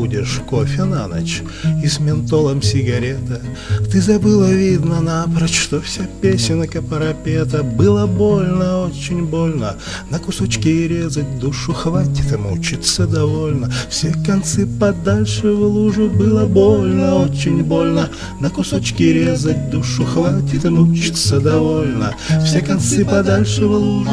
будешь кофе на ночь И с ментолом сигарета. Ты забыла, видно, напрочь Что вся песенка парапета. Было больно, очень больно. На кусочки резать душу Хватит мучиться довольно. Все концы подальше в лужу Было больно, очень больно. На кусочки резать душу Хватит мучиться довольно. Все концы подальше в лужу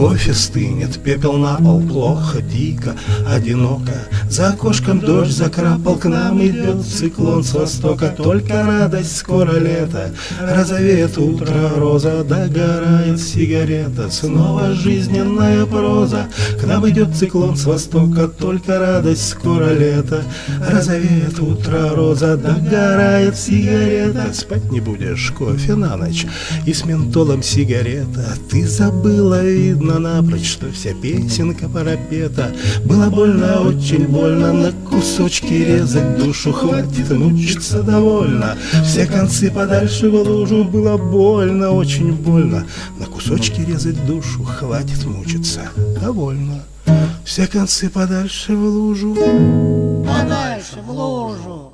Кофе стынет, пепел на пол, плохо, дико, одиноко. За окошком дождь закрапал, к нам идет циклон с востока. Только радость, скоро лето, розовеет утро, роза, догорает сигарета. Снова жизненная проза, к нам идет циклон с востока. Только радость, скоро лето, розовеет утро, роза, догорает сигарета. Спать не будешь, кофе на ночь и с ментолом сигарета. Ты забыла, видно, напрочь, что вся песенка парапета. Было больно, очень больно, на кусочки резать душу Хватит мучиться довольно, все концы подальше в лужу Было больно, очень больно, на кусочки резать душу Хватит мучиться довольно, все концы подальше в лужу. Подальше в лужу.